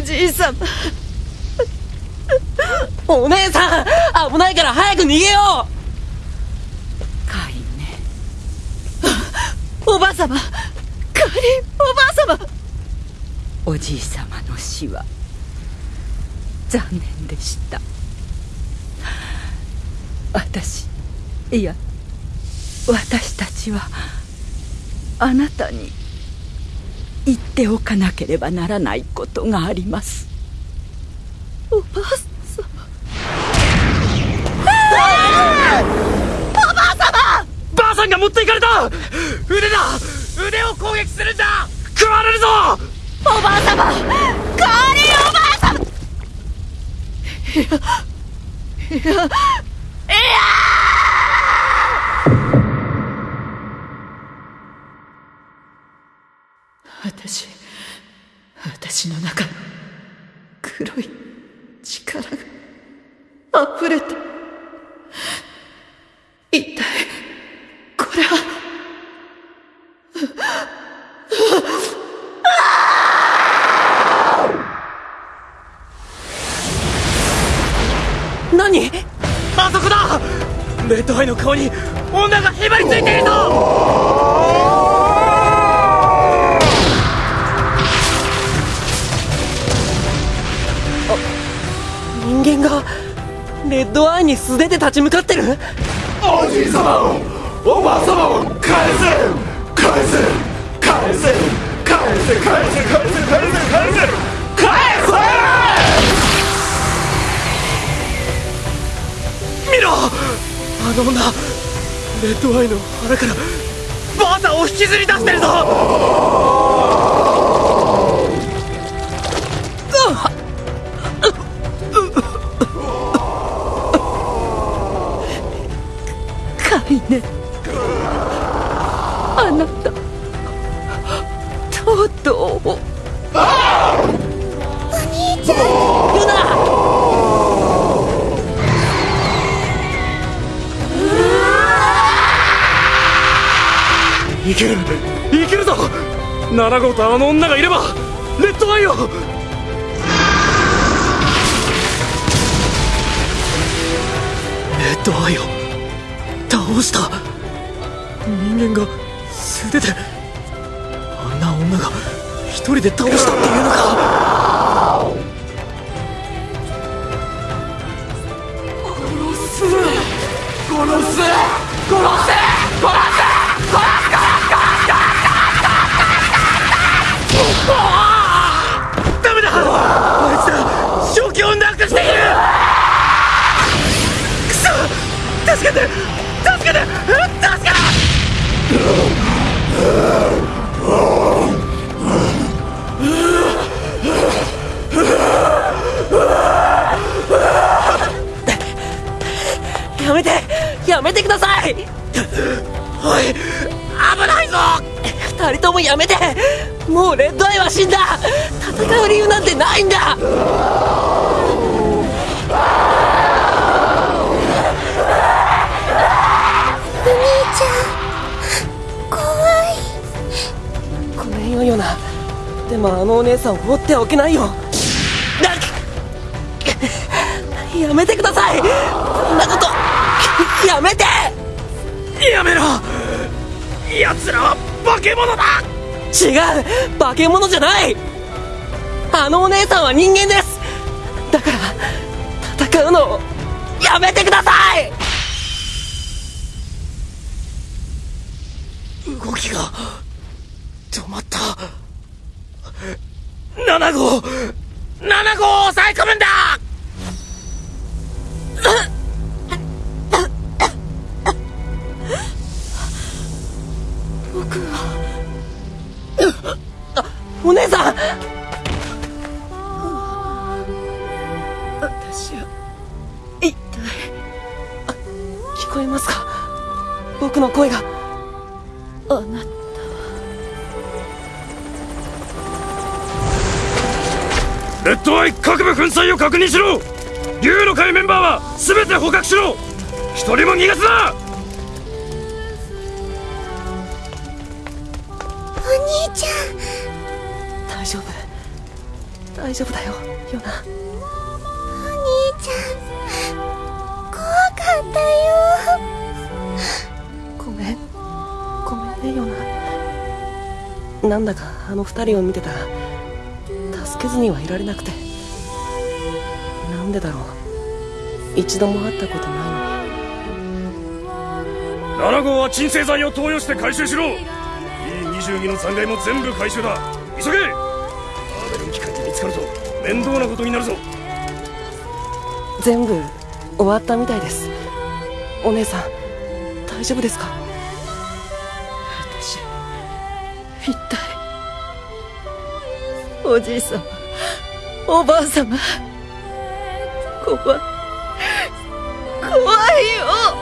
おじい様お姉さん危ないから早く逃げようカイネおばあ様カイおばあ様おじい様の死は。残念でした。私いや私たちはあなたに。言っておかなければならないことがあります。おばあ様。おばあ様ばあさんが持っていかれた！腕だ！腕を攻撃するんだ！食われるぞ！おばあ様！カーリーおばあ様！いやいやいや私私の中黒い力が溢れて一体これは何？あそこだ！レッドアイの顔に女がへばりついているぞ人間がレッドアイに素手で立ち向かってる？おじい様をおばあ様を返せ返せ返せ返せ返せ返せ返せ返せ返せ見ろあの女レッドアイの腹からバータを引きずり出してるぞカイネあなたとうとうお兄ちゃんルナ。いける。いけるぞ。7号とあの女がいればレッドアイを。レッドアイを。倒した。人間が素手であんな女が一人で倒したっていうのか。殺す。殺せ。殺せ。ダメだあいつら正気をなくそ助けてやめてください。おい危ないぞ。二人ともやめて。もうレッドアイは死んだ。戦う理由なんてないんだ。お兄ちゃん怖い。ごめんよヨナでもあのお姉さんを放っておけないよ。なやめてください。こんなことやめて！やめろ！奴らは化け物だ！違う！化け物じゃない！あのお姉さんは人間です！だから戦うのをやめてください私は一体あ聞こえますか？僕の声が。あなた。レッドアイ各部粉砕を確認しろ。竜の会メンバーは全て捕獲しろ。一人も逃がすな。お兄ちゃん大丈夫だよヨナ。お兄ちゃん怖かったよ。ごめんごめんねヨナ。なんだかあの二人を見てたら助けずにはいられなくて。なんでだろう。一度も会ったことないのに。7号は鎮静剤を投与して回収しろ。E22 の残骸も全部回収だ。急げつかると面倒なことになるぞ。全部終わったみたいです。お姉さん大丈夫ですか？私一体おじい様おばあ様怖い怖いよ